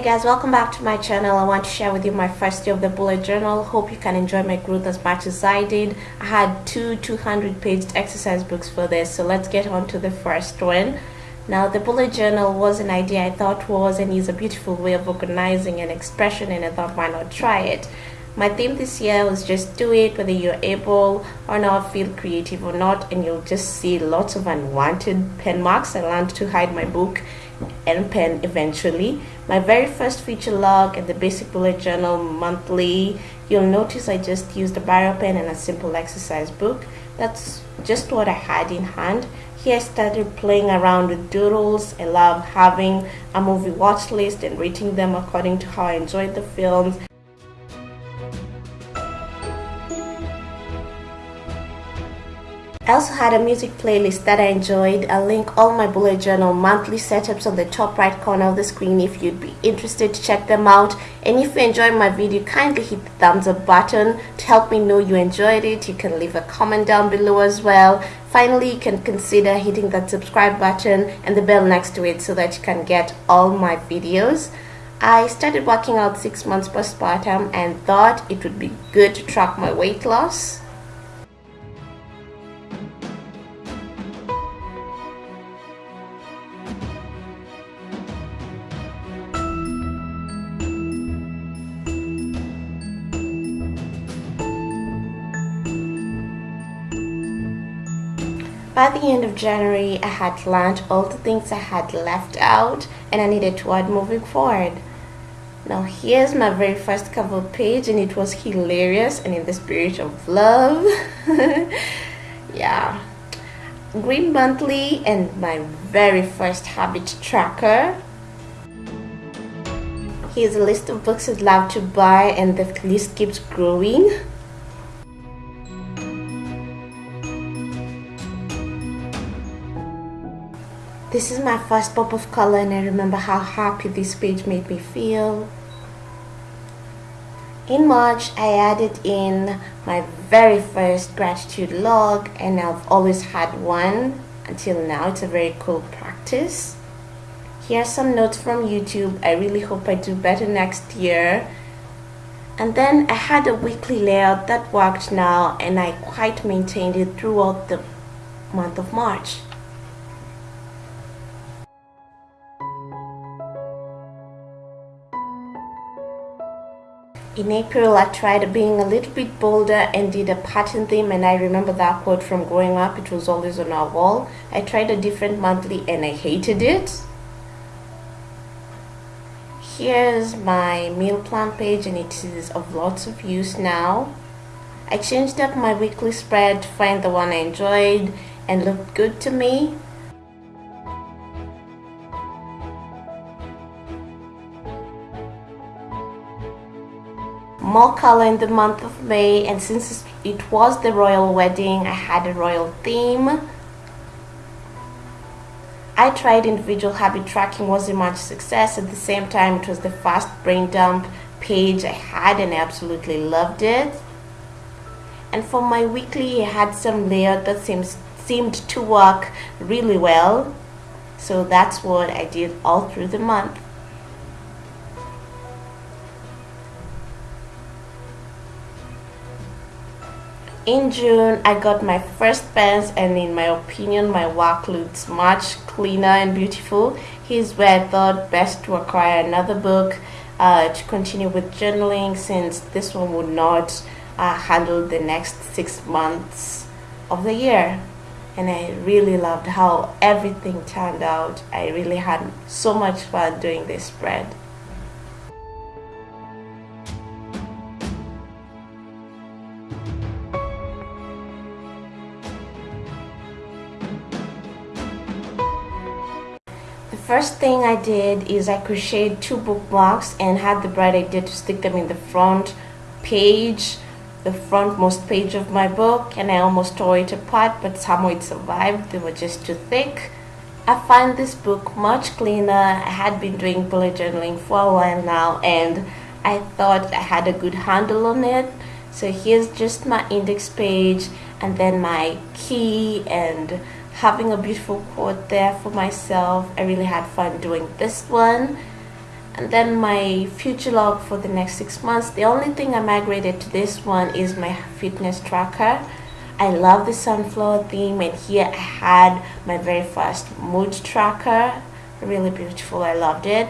Hey guys, welcome back to my channel. I want to share with you my first day of the bullet journal. Hope you can enjoy my growth as much as I did. I had two 200 page exercise books for this, so let's get on to the first one. Now, the bullet journal was an idea I thought was and is a beautiful way of organizing an expression, and I thought, why not try it? My theme this year was just do it whether you're able or not, feel creative or not, and you'll just see lots of unwanted pen marks. I learned to hide my book and pen eventually. My very first future log and the basic bullet journal monthly, you'll notice I just used a biro pen and a simple exercise book. That's just what I had in hand. Here I started playing around with doodles. I love having a movie watch list and rating them according to how I enjoyed the films. I also had a music playlist that I enjoyed. I'll link all my bullet journal monthly setups on the top right corner of the screen if you'd be interested to check them out. And if you enjoyed my video, kindly hit the thumbs up button to help me know you enjoyed it. You can leave a comment down below as well. Finally, you can consider hitting that subscribe button and the bell next to it so that you can get all my videos. I started working out six months postpartum and thought it would be good to track my weight loss. By the end of January, I had learned all the things I had left out and I needed to add moving forward. Now here's my very first cover page and it was hilarious and in the spirit of love. yeah. Green Monthly and my very first habit tracker. Here's a list of books I'd love to buy and the list keeps growing. This is my first pop of color and I remember how happy this page made me feel. In March, I added in my very first gratitude log and I've always had one until now. It's a very cool practice. Here are some notes from YouTube. I really hope I do better next year. And then I had a weekly layout that worked now and I quite maintained it throughout the month of March. In April, I tried being a little bit bolder and did a pattern theme and I remember that quote from growing up. It was always on our wall. I tried a different monthly and I hated it. Here's my meal plan page and it is of lots of use now. I changed up my weekly spread to find the one I enjoyed and looked good to me. More color in the month of May and since it was the royal wedding I had a royal theme. I tried individual habit tracking wasn't much success. At the same time it was the fast brain dump page I had and I absolutely loved it. And for my weekly I had some layout that seems seemed to work really well. So that's what I did all through the month in June I got my first pens and in my opinion my work looks much cleaner and beautiful. Here's where I thought best to acquire another book uh, to continue with journaling since this one would not uh, handle the next six months of the year. And I really loved how everything turned out. I really had so much fun doing this spread first thing I did is I crocheted two bookmarks and had the bright idea to stick them in the front page the frontmost page of my book and I almost tore it apart but somehow it survived. They were just too thick. I find this book much cleaner. I had been doing bullet journaling for a while now and I thought I had a good handle on it. So here's just my index page and then my key and having a beautiful quote there for myself. I really had fun doing this one. and then my future log for the next six months the only thing I migrated to this one is my fitness tracker I love the sunflower theme and here I had my very first mood tracker really beautiful I loved it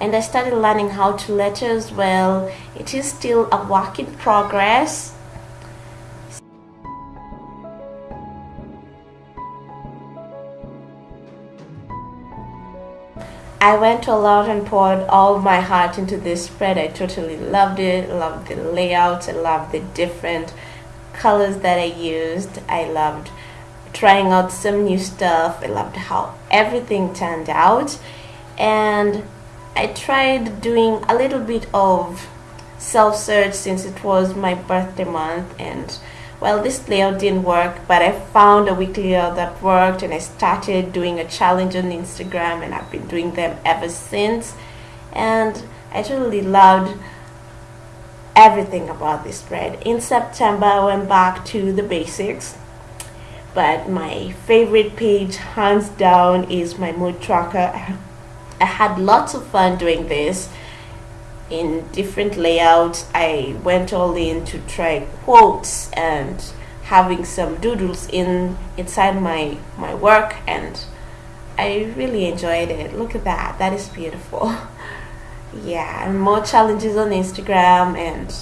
and I started learning how to letter as well it is still a work in progress I went all out and poured all my heart into this spread. I totally loved it, loved the layouts, I loved the different colors that I used. I loved trying out some new stuff. I loved how everything turned out. And I tried doing a little bit of self-search since it was my birthday month and well this layout didn't work but I found a weekly layout that worked and I started doing a challenge on Instagram and I've been doing them ever since and I totally loved everything about this spread. In September I went back to the basics but my favorite page hands down is my mood tracker. I had lots of fun doing this in different layouts. I went all in to try quotes and having some doodles in inside my my work and I really enjoyed it. Look at that. That is beautiful. yeah, and more challenges on Instagram and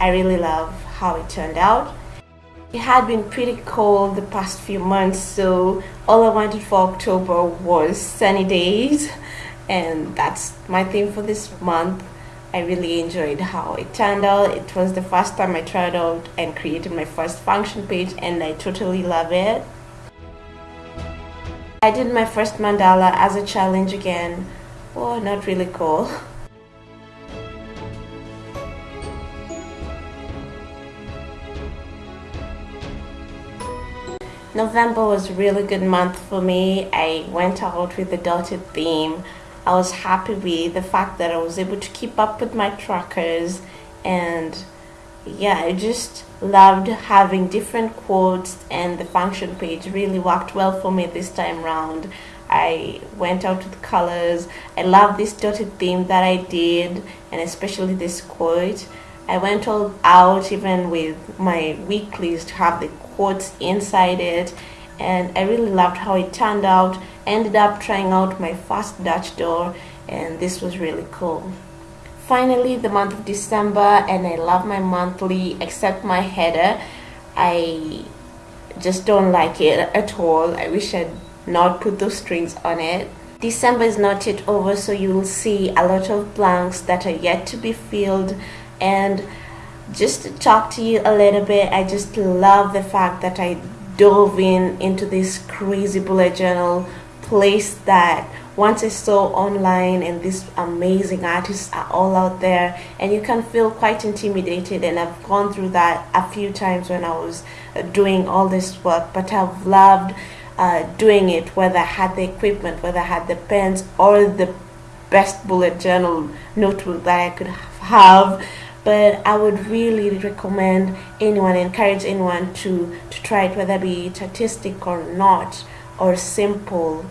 I really love how it turned out. It had been pretty cold the past few months so all I wanted for October was sunny days and that's my theme for this month I really enjoyed how it turned out. It was the first time I tried out and created my first function page and I totally love it. I did my first mandala as a challenge again. Oh, not really cool. November was a really good month for me. I went out with the dotted theme. I was happy with the fact that I was able to keep up with my trackers and yeah, I just loved having different quotes and the function page really worked well for me this time round. I went out with colors. I love this dotted theme that I did and especially this quote. I went all out even with my weeklies to have the quotes inside it and I really loved how it turned out. Ended up trying out my first Dutch door and this was really cool. Finally the month of December and I love my monthly except my header. I just don't like it at all. I wish I'd not put those strings on it. December is not yet over so you'll see a lot of blanks that are yet to be filled and just to talk to you a little bit I just love the fact that I dove in into this crazy bullet journal place that once I saw online and these amazing artists are all out there and you can feel quite intimidated and I've gone through that a few times when I was uh, doing all this work but I've loved uh, doing it whether I had the equipment whether I had the pens or the best bullet journal notebook that I could have. But I would really recommend anyone, encourage anyone to, to try it, whether it be artistic or not, or simple,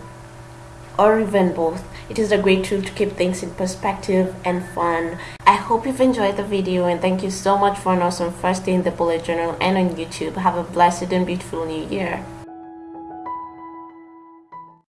or even both. It is a great tool to keep things in perspective and fun. I hope you've enjoyed the video and thank you so much for an awesome first day in the bullet journal and on YouTube. Have a blessed and beautiful new year.